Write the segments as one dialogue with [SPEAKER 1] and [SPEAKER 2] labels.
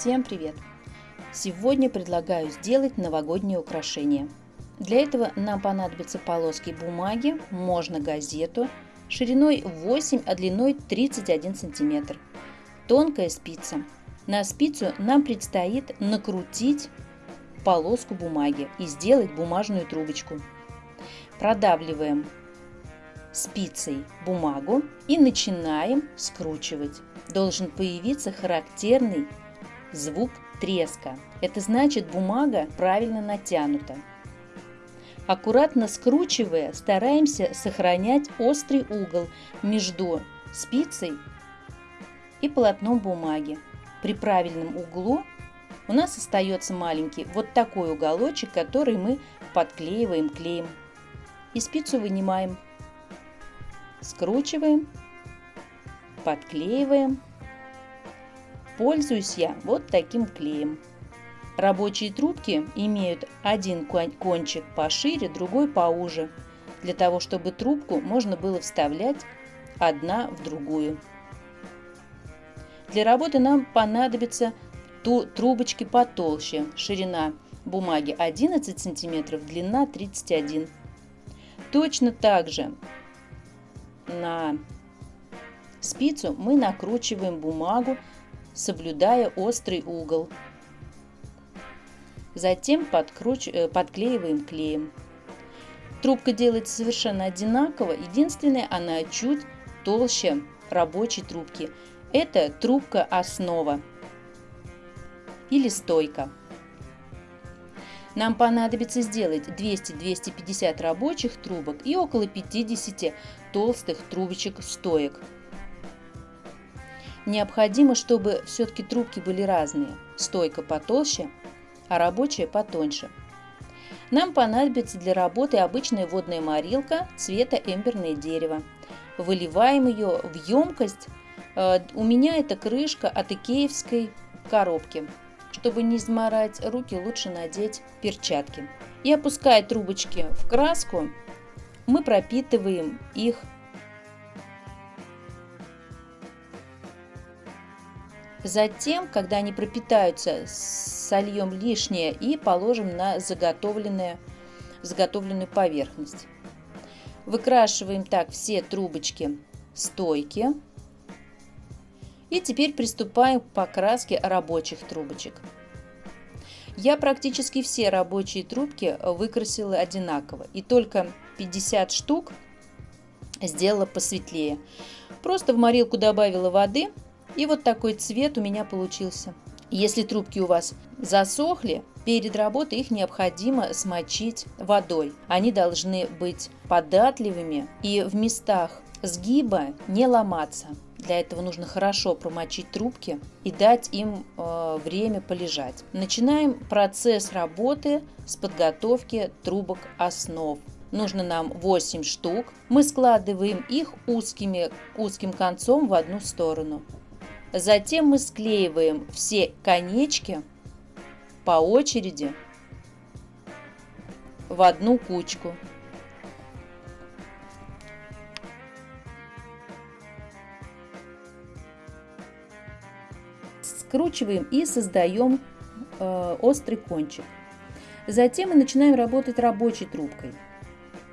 [SPEAKER 1] Всем привет! Сегодня предлагаю сделать новогоднее украшение. Для этого нам понадобятся полоски бумаги, можно газету, шириной 8, а длиной 31 сантиметр, тонкая спица. На спицу нам предстоит накрутить полоску бумаги и сделать бумажную трубочку. Продавливаем спицей бумагу и начинаем скручивать. Должен появиться характерный звук треска. Это значит бумага правильно натянута. Аккуратно скручивая, стараемся сохранять острый угол между спицей и полотном бумаги. При правильном углу у нас остается маленький вот такой уголочек, который мы подклеиваем клеем. И спицу вынимаем. Скручиваем, подклеиваем Пользуюсь я вот таким клеем. Рабочие трубки имеют один кончик пошире, другой поуже, для того, чтобы трубку можно было вставлять одна в другую. Для работы нам понадобятся трубочки потолще, ширина бумаги 11 см, длина 31 Точно так же на спицу мы накручиваем бумагу соблюдая острый угол. Затем подкруч... Э, подклеиваем клеем. Трубка делается совершенно одинаково, единственное, она чуть толще рабочей трубки. Это трубка основа или стойка. Нам понадобится сделать 200-250 рабочих трубок и около 50 толстых трубочек стоек. Необходимо, чтобы все-таки трубки были разные, стойка потолще, а рабочая потоньше. Нам понадобится для работы обычная водная морилка цвета эмберное дерево. Выливаем ее в емкость. Э, у меня это крышка от икеевской коробки. Чтобы не изморать руки, лучше надеть перчатки. И опуская трубочки в краску, мы пропитываем их Затем, когда они пропитаются, сольем лишнее и положим на заготовленную, заготовленную поверхность. Выкрашиваем так все трубочки стойки. И теперь приступаем к покраске рабочих трубочек. Я практически все рабочие трубки выкрасила одинаково. И только 50 штук сделала посветлее. Просто в морилку добавила воды и вот такой цвет у меня получился. Если трубки у вас засохли, перед работой их необходимо смочить водой. Они должны быть податливыми и в местах сгиба не ломаться. Для этого нужно хорошо промочить трубки и дать им э, время полежать. Начинаем процесс работы с подготовки трубок основ. Нужно нам 8 штук. Мы складываем их узкими, узким концом в одну сторону. Затем мы склеиваем все конечки по очереди в одну кучку. Скручиваем и создаем э, острый кончик. Затем мы начинаем работать рабочей трубкой.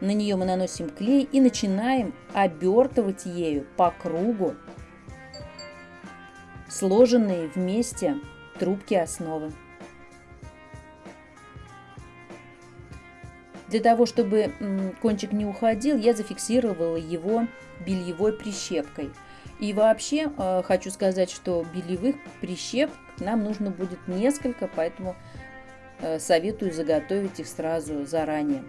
[SPEAKER 1] На нее мы наносим клей и начинаем обертывать ею по кругу сложенные вместе трубки основы. Для того, чтобы кончик не уходил, я зафиксировала его бельевой прищепкой. И вообще э, хочу сказать, что бельевых прищеп нам нужно будет несколько, поэтому э, советую заготовить их сразу заранее.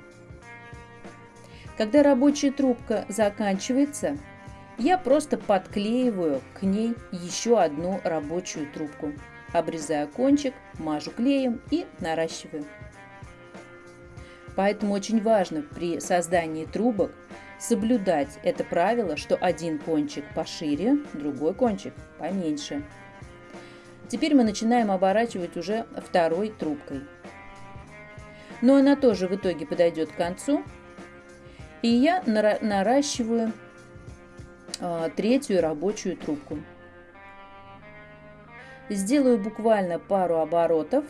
[SPEAKER 1] Когда рабочая трубка заканчивается, я просто подклеиваю к ней еще одну рабочую трубку. Обрезаю кончик, мажу клеем и наращиваю. Поэтому очень важно при создании трубок соблюдать это правило, что один кончик пошире, другой кончик поменьше. Теперь мы начинаем оборачивать уже второй трубкой. Но она тоже в итоге подойдет к концу. И я наращиваю третью рабочую трубку. Сделаю буквально пару оборотов.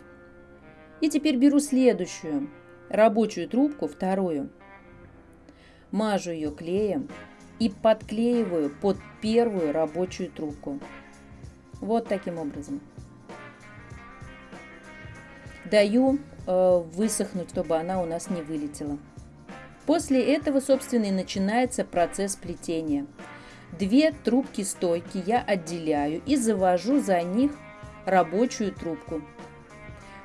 [SPEAKER 1] И теперь беру следующую рабочую трубку, вторую. Мажу ее клеем и подклеиваю под первую рабочую трубку. Вот таким образом. Даю э, высохнуть, чтобы она у нас не вылетела. После этого, собственно, и начинается процесс плетения. Две трубки стойки я отделяю и завожу за них рабочую трубку.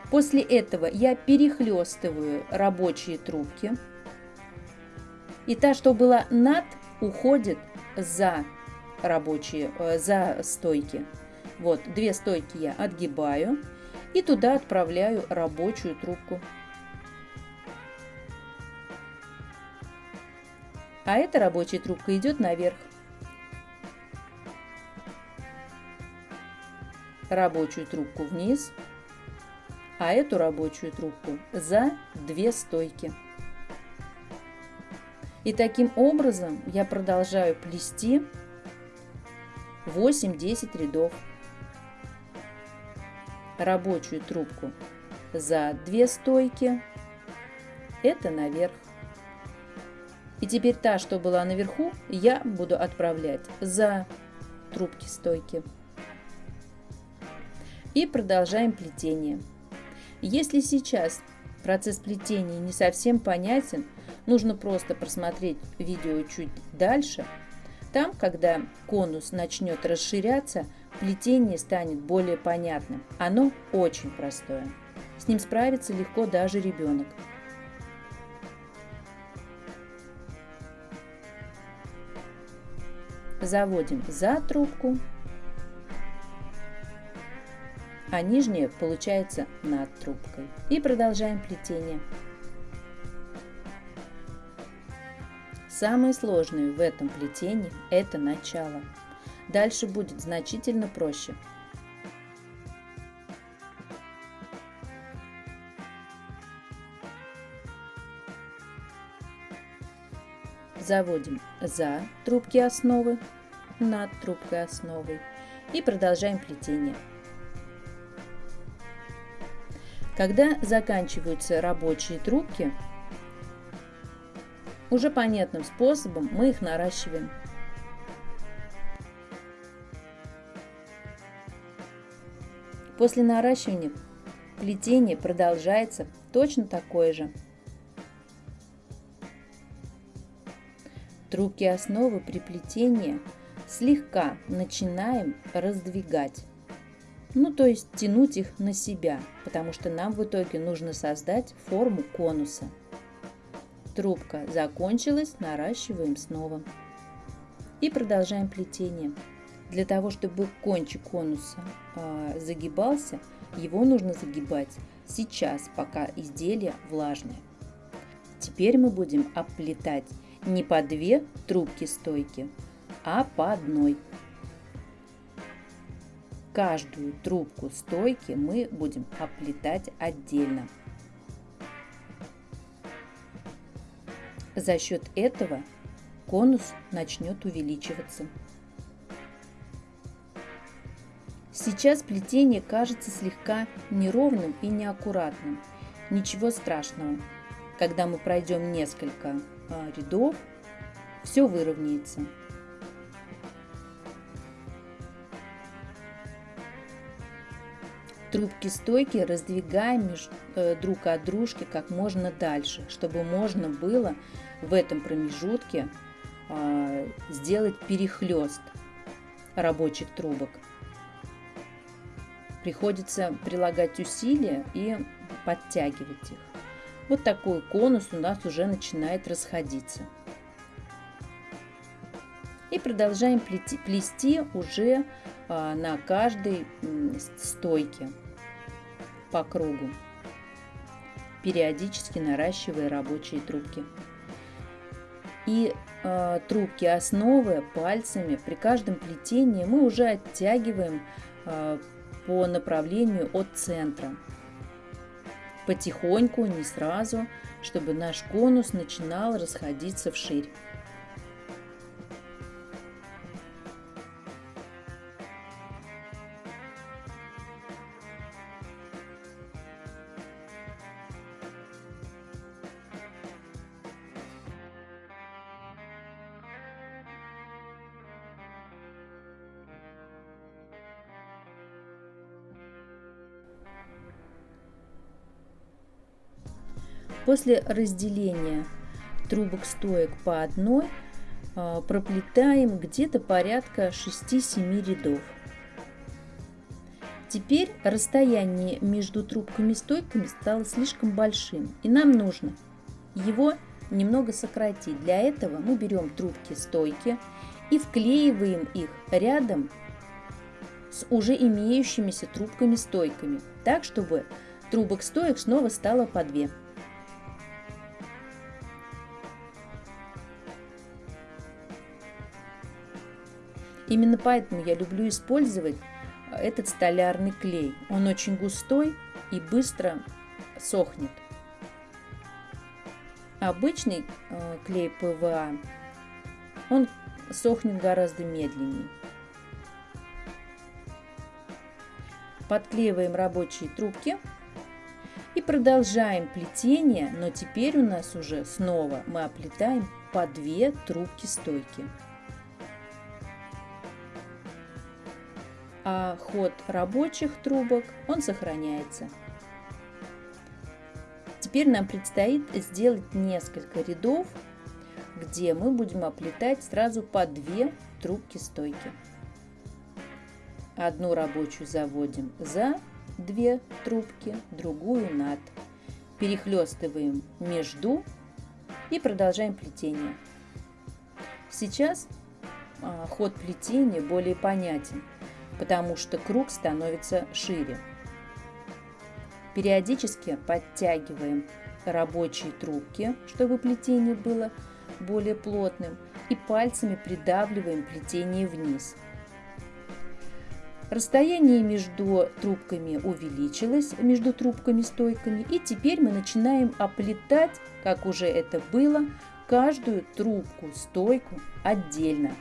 [SPEAKER 1] После этого я перехлестываю рабочие трубки. И та, что была над, уходит за рабочие, э, за стойки. Вот, две стойки я отгибаю и туда отправляю рабочую трубку. А эта рабочая трубка идет наверх. Рабочую трубку вниз, а эту рабочую трубку за две стойки. И таким образом я продолжаю плести 8-10 рядов. Рабочую трубку за две стойки. Это наверх. И теперь та, что была наверху, я буду отправлять за трубки стойки. И продолжаем плетение. Если сейчас процесс плетения не совсем понятен, нужно просто просмотреть видео чуть дальше. Там, когда конус начнет расширяться, плетение станет более понятным. Оно очень простое. С ним справится легко даже ребенок. Заводим за трубку, а нижняя получается над трубкой. И продолжаем плетение. Самое сложное в этом плетении – это начало. Дальше будет значительно проще. Заводим за трубки основы, над трубкой основы и продолжаем плетение. Когда заканчиваются рабочие трубки, уже понятным способом мы их наращиваем. После наращивания плетение продолжается точно такое же. Трубки основы при плетении слегка начинаем раздвигать. Ну, то есть тянуть их на себя, потому что нам в итоге нужно создать форму конуса. Трубка закончилась, наращиваем снова. И продолжаем плетение. Для того, чтобы кончик конуса э, загибался, его нужно загибать сейчас, пока изделие влажное. Теперь мы будем оплетать не по две трубки стойки, а по одной. Каждую трубку стойки мы будем оплетать отдельно. За счет этого конус начнет увеличиваться. Сейчас плетение кажется слегка неровным и неаккуратным. Ничего страшного. Когда мы пройдем несколько а, рядов, все выровняется. Трубки стойки раздвигаем э, друг от дружки как можно дальше, чтобы можно было в этом промежутке а, сделать перехлест рабочих трубок. Приходится прилагать усилия и подтягивать их. Вот такой конус у нас уже начинает расходиться. И продолжаем плести уже а, на каждой стойке по кругу, периодически наращивая рабочие трубки. И э, трубки основы пальцами при каждом плетении мы уже оттягиваем э, по направлению от центра. Потихоньку, не сразу, чтобы наш конус начинал расходиться вширь. После разделения трубок стоек по одной а, проплетаем где-то порядка 6-7 рядов. Теперь расстояние между трубками стойками стало слишком большим, и нам нужно его немного сократить. Для этого мы берем трубки стойки и вклеиваем их рядом с уже имеющимися трубками стойками, так чтобы трубок стоек снова стало по две. Именно поэтому я люблю использовать этот столярный клей. Он очень густой и быстро сохнет. Обычный э, клей ПВА, он сохнет гораздо медленнее. Подклеиваем рабочие трубки и продолжаем плетение, но теперь у нас уже снова мы оплетаем по две трубки стойки. А ход рабочих трубок он сохраняется. Теперь нам предстоит сделать несколько рядов, где мы будем оплетать сразу по две трубки стойки. Одну рабочую заводим за две трубки, другую над. Перехлестываем между и продолжаем плетение. Сейчас а, ход плетения более понятен потому что круг становится шире. Периодически подтягиваем рабочие трубки, чтобы плетение было более плотным, и пальцами придавливаем плетение вниз. Расстояние между трубками увеличилось, между трубками-стойками, и теперь мы начинаем оплетать, как уже это было, каждую трубку-стойку отдельно.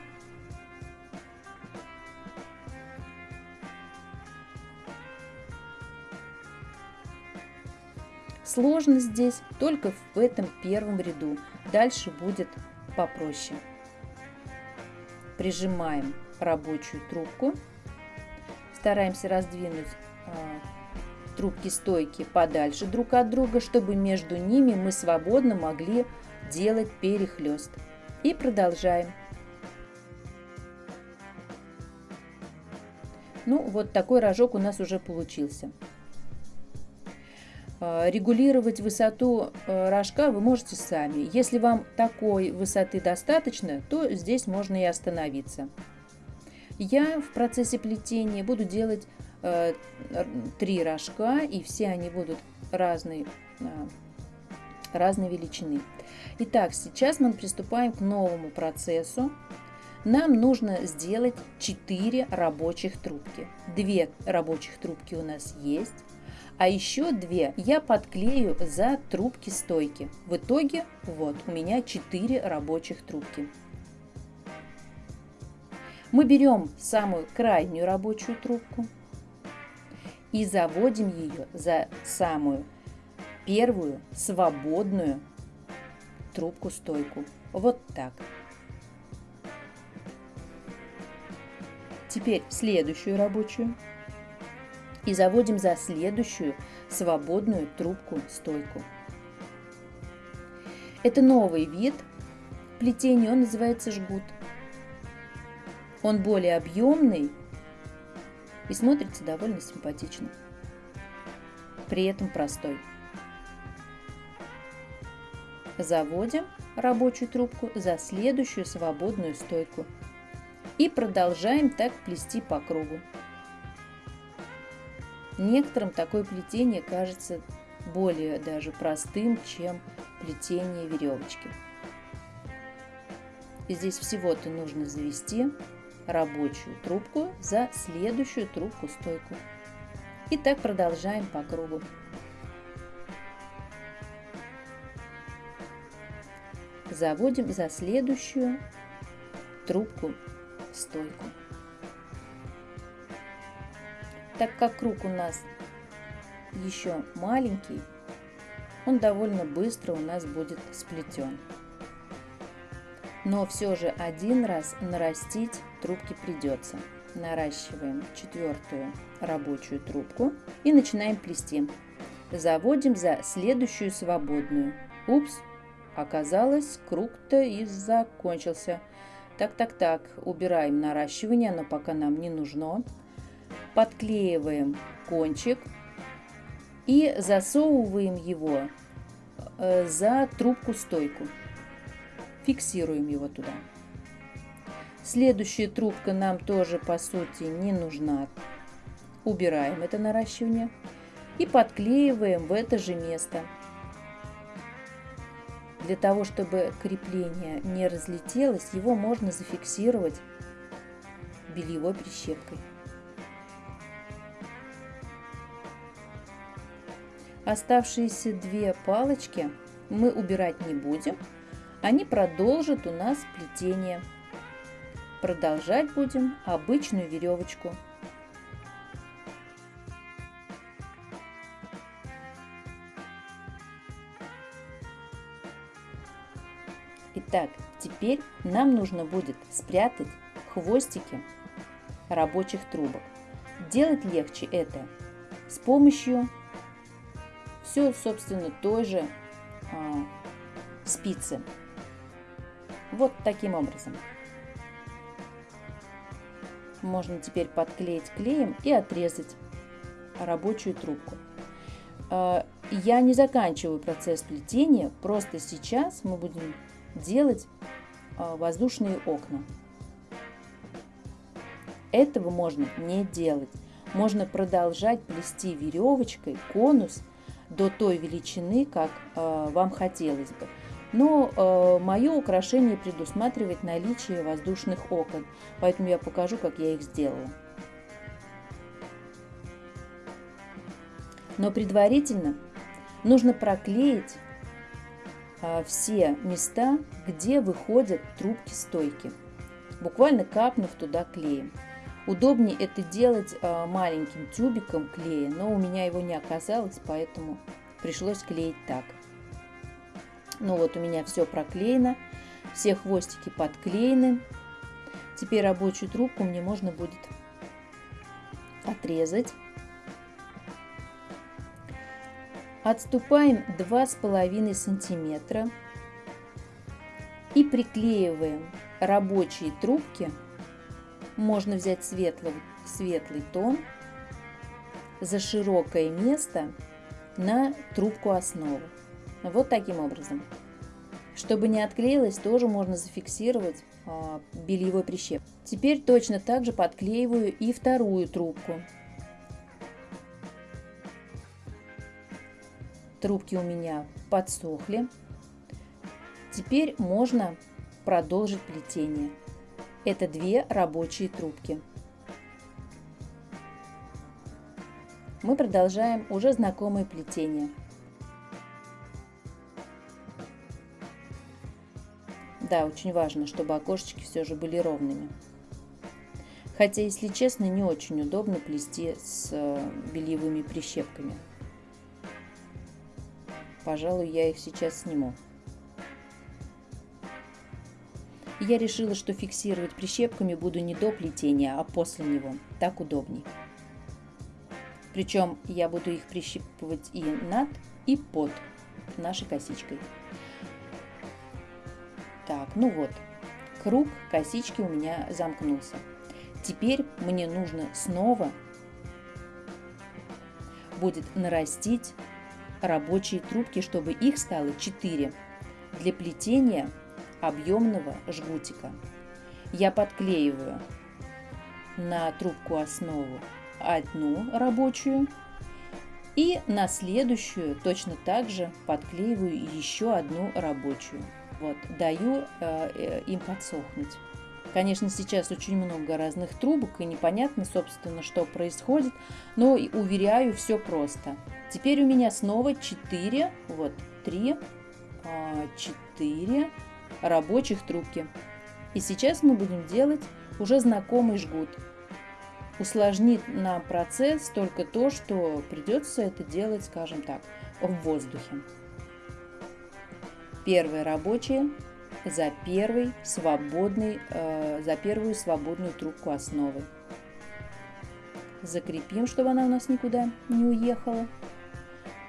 [SPEAKER 1] Сложность здесь только в этом первом ряду. Дальше будет попроще. Прижимаем рабочую трубку. Стараемся раздвинуть э, трубки стойки подальше друг от друга, чтобы между ними мы свободно могли делать перехлест. И продолжаем. Ну, вот такой рожок у нас уже получился. А, регулировать высоту э, рожка вы можете сами. Если вам такой высоты достаточно, то здесь можно и остановиться. Я в процессе плетения буду делать э, три рожка, и все они будут разной, э, разной величины. Итак, сейчас мы приступаем к новому процессу. Нам нужно сделать 4 рабочих трубки. Две рабочих трубки у нас есть а еще две я подклею за трубки стойки. В итоге вот у меня 4 рабочих трубки. Мы берем самую крайнюю рабочую трубку и заводим ее за самую первую свободную трубку-стойку. Вот так. Теперь следующую рабочую и заводим за следующую свободную трубку-стойку. Это новый вид плетения, он называется жгут. Он более объемный и смотрится довольно симпатично. При этом простой. Заводим рабочую трубку за следующую свободную стойку и продолжаем так плести по кругу. Некоторым такое плетение кажется более даже простым, чем плетение веревочки. И здесь всего-то нужно завести рабочую трубку за следующую трубку-стойку. И так продолжаем по кругу. Заводим за следующую трубку-стойку. Так как круг у нас еще маленький, он довольно быстро у нас будет сплетен. Но все же один раз нарастить трубки придется. Наращиваем четвертую рабочую трубку и начинаем плести. Заводим за следующую свободную. Упс, оказалось, круг-то и закончился. Так-так-так, убираем наращивание, оно пока нам не нужно. Подклеиваем кончик и засовываем его э, за трубку-стойку. Фиксируем его туда. Следующая трубка нам тоже по сути не нужна. Убираем это наращивание и подклеиваем в это же место. Для того, чтобы крепление не разлетелось, его можно зафиксировать бельевой прищепкой. Оставшиеся две палочки мы убирать не будем, они продолжат у нас плетение. Продолжать будем обычную веревочку. Итак, теперь нам нужно будет спрятать хвостики рабочих трубок. Делать легче это с помощью все, собственно, той же а, спицы. Вот таким образом. Можно теперь подклеить клеем и отрезать рабочую трубку. А, я не заканчиваю процесс плетения, просто сейчас мы будем делать а, воздушные окна. Этого можно не делать. Можно продолжать плести веревочкой конус до той величины, как э, вам хотелось бы. Но э, мое украшение предусматривает наличие воздушных окон, поэтому я покажу, как я их сделала. Но предварительно нужно проклеить а, все места, где выходят трубки стойки, буквально капнув туда клеем. Удобнее это делать а, маленьким тюбиком клея, но у меня его не оказалось, поэтому пришлось клеить так. Ну вот у меня все проклеено, все хвостики подклеены. Теперь рабочую трубку мне можно будет отрезать Отступаем 2,5 сантиметра и приклеиваем рабочие трубки. Можно взять светлый, светлый тон за широкое место на трубку основы. Вот таким образом. Чтобы не отклеилось, тоже можно зафиксировать а, бельевой прищеп. Теперь точно так же подклеиваю и вторую трубку. Трубки у меня подсохли. Теперь можно продолжить плетение. Это две рабочие трубки. Мы продолжаем уже знакомое плетение. Да, очень важно, чтобы окошечки все же были ровными. Хотя, если честно, не очень удобно плести с э, бельевыми прищепками. Пожалуй, я их сейчас сниму. Я решила, что фиксировать прищепками буду не до плетения, а после него. Так удобней. Причем я буду их прищипывать и над, и под нашей косичкой. Так, ну вот, круг косички у меня замкнулся. Теперь мне нужно снова будет нарастить рабочие трубки, чтобы их стало 4 для плетения объемного жгутика. Я подклеиваю на трубку основу одну рабочую и на следующую точно так же подклеиваю еще одну рабочую. Вот, даю э, э им подсохнуть. Конечно, сейчас очень много разных трубок и непонятно, собственно, что происходит, но уверяю, все просто. Теперь у меня снова 4, вот 3, 4 а, рабочих трубки. И сейчас мы будем делать уже знакомый жгут. Усложнит нам процесс только то, что придется это делать, скажем так, в воздухе. Первая рабочая за первый свободный, э, за первую свободную трубку основы. Закрепим, чтобы она у нас никуда не уехала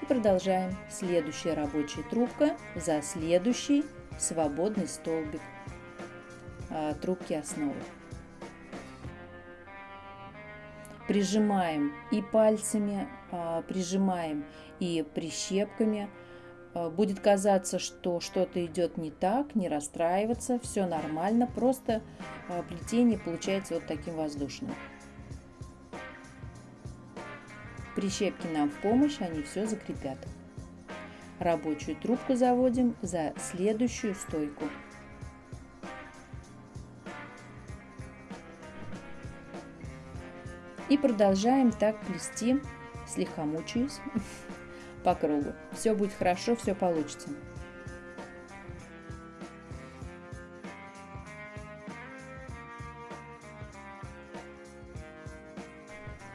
[SPEAKER 1] И продолжаем. Следующая рабочая трубка за следующий свободный столбик а, трубки основы. Прижимаем и пальцами, а, прижимаем и прищепками. А, будет казаться, что что-то идет не так, не расстраиваться, все нормально, просто плетение получается вот таким воздушным. Прищепки нам в помощь, они все закрепят. Рабочую трубку заводим за следующую стойку. И продолжаем так плести, слегка мучаюсь, по кругу. Все будет хорошо, все получится.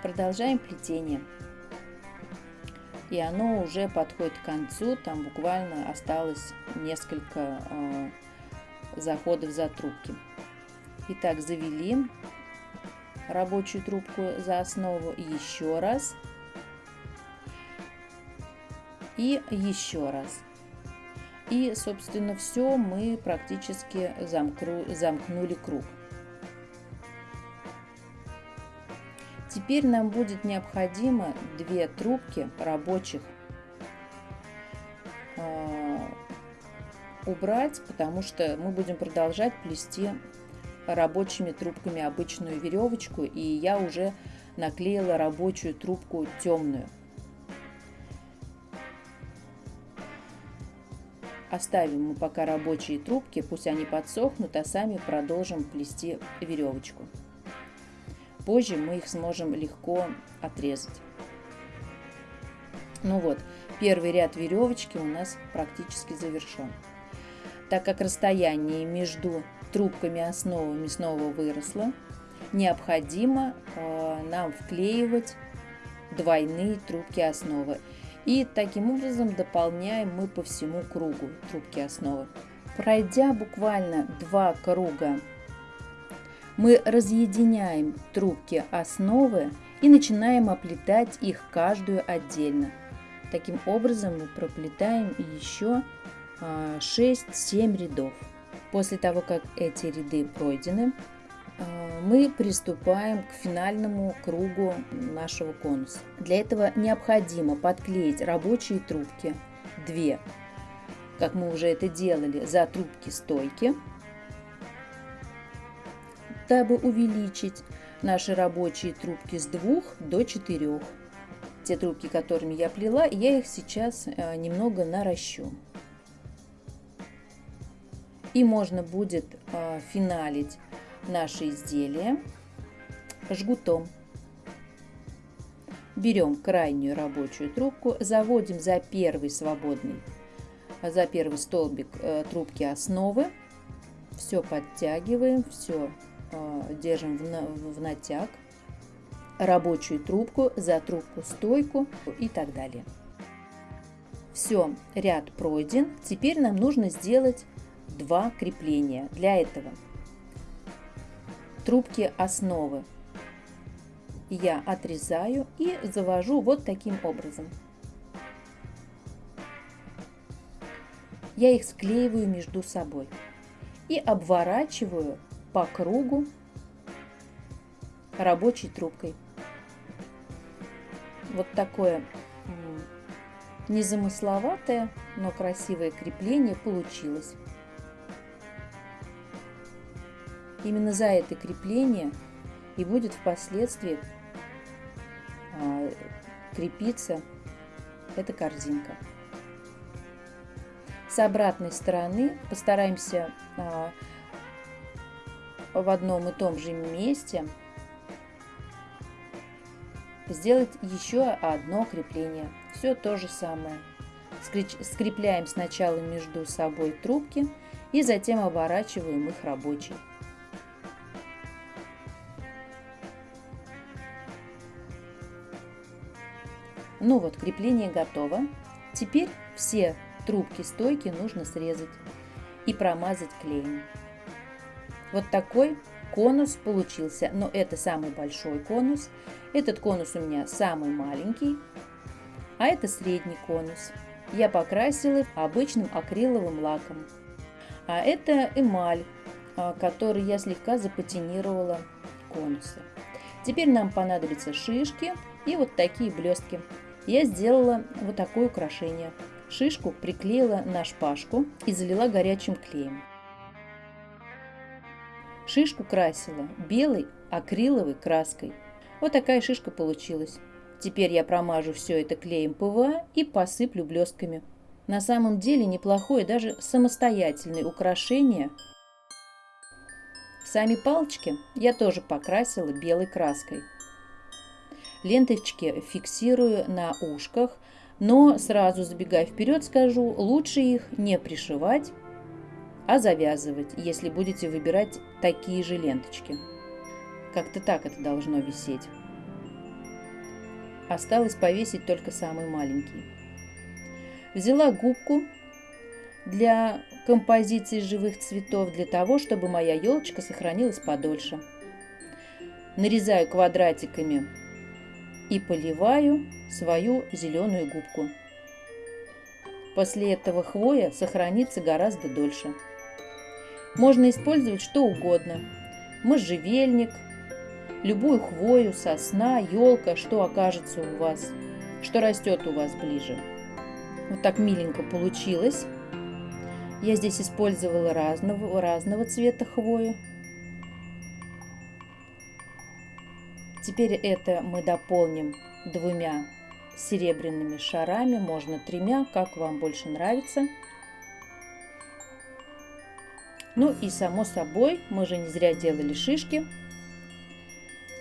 [SPEAKER 1] Продолжаем плетение и оно уже подходит к концу, там буквально осталось несколько э, заходов за трубки. Итак, завели рабочую трубку за основу еще раз и еще раз. И, собственно, все мы практически замкру, замкнули круг. Теперь нам будет необходимо две трубки рабочих э, убрать, потому что мы будем продолжать плести рабочими трубками обычную веревочку, и я уже наклеила рабочую трубку темную. Оставим мы пока рабочие трубки, пусть они подсохнут, а сами продолжим плести веревочку. Позже мы их сможем легко отрезать. Ну вот, первый ряд веревочки у нас практически завершен. Так как расстояние между трубками основы мясного выросло, необходимо э, нам вклеивать двойные трубки основы. И таким образом дополняем мы по всему кругу трубки основы. Пройдя буквально два круга мы разъединяем трубки основы и начинаем оплетать их каждую отдельно. Таким образом мы проплетаем еще 6-7 а, рядов. После того, как эти ряды пройдены, а, мы приступаем к финальному кругу нашего конуса. Для этого необходимо подклеить рабочие трубки, две, как мы уже это делали, за трубки стойки – дабы увеличить наши рабочие трубки с двух до четырех. Те трубки, которыми я плела, я их сейчас э, немного наращу. И можно будет э, финалить наше изделие жгутом. Берем крайнюю рабочую трубку, заводим за первый свободный, за первый столбик э, трубки основы, все подтягиваем, все держим в натяг, рабочую трубку, за трубку стойку и так далее. Все, ряд пройден. Теперь нам нужно сделать два крепления. Для этого трубки основы я отрезаю и завожу вот таким образом. Я их склеиваю между собой и обворачиваю по кругу рабочей трубкой. Вот такое незамысловатое, но красивое крепление получилось. Именно за это крепление и будет впоследствии а, крепиться эта корзинка. С обратной стороны постараемся а, в одном и том же месте сделать еще одно крепление. Все то же самое. Скрепляем сначала между собой трубки и затем оборачиваем их рабочей. Ну вот, крепление готово. Теперь все трубки стойки нужно срезать и промазать клеем. Вот такой конус получился, но это самый большой конус. Этот конус у меня самый маленький. а это средний конус. Я покрасила обычным акриловым лаком. А это эмаль, а, который я слегка запатинировала конусы. Теперь нам понадобятся шишки и вот такие блестки. Я сделала вот такое украшение. Шишку приклеила на шпажку и залила горячим клеем. Шишку красила белой акриловой краской. Вот такая шишка получилась. Теперь я промажу все это клеем ПВА и посыплю блестками. На самом деле неплохое даже самостоятельное украшение. Сами палочки я тоже покрасила белой краской. Ленточки фиксирую на ушках, но сразу забегая вперед скажу, лучше их не пришивать, а завязывать, если будете выбирать такие же ленточки. Как-то так это должно висеть. Осталось повесить только самый маленький. Взяла губку для композиции живых цветов, для того, чтобы моя елочка сохранилась подольше. Нарезаю квадратиками и поливаю свою зеленую губку. После этого хвоя сохранится гораздо дольше. Можно использовать что угодно. Можжевельник, любую хвою, сосна, елка, что окажется у вас, что растет у вас ближе. Вот так миленько получилось. Я здесь использовала разного, разного цвета хвою. Теперь это мы дополним двумя серебряными шарами, можно тремя, как вам больше нравится. Ну и само собой, мы же не зря делали шишки.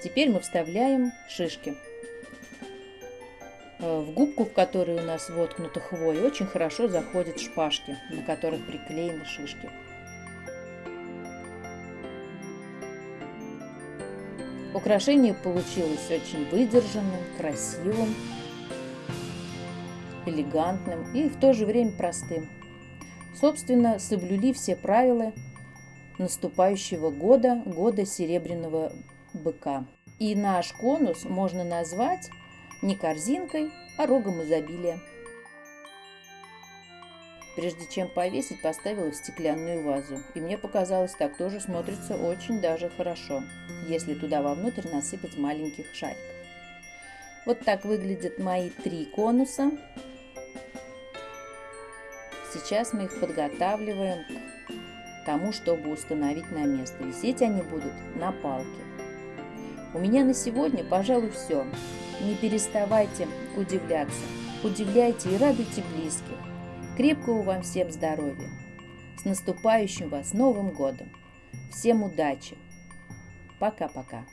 [SPEAKER 1] Теперь мы вставляем шишки. Э, в губку, в которой у нас воткнута хвоя, очень хорошо заходят шпажки, на которых приклеены шишки. Украшение получилось очень выдержанным, красивым, элегантным и в то же время простым. Собственно, соблюли все правила наступающего года, года серебряного быка. И наш конус можно назвать не корзинкой, а рогом изобилия. Прежде чем повесить, поставила в стеклянную вазу. И мне показалось, так тоже смотрится очень даже хорошо, если туда вовнутрь насыпать маленьких шариков. Вот так выглядят мои три конуса. Сейчас мы их подготавливаем к тому, чтобы установить на место. Висеть они будут на палке. У меня на сегодня, пожалуй, все. Не переставайте удивляться. Удивляйте и радуйте близких. Крепкого вам всем здоровья. С наступающим вас Новым годом. Всем удачи. Пока-пока.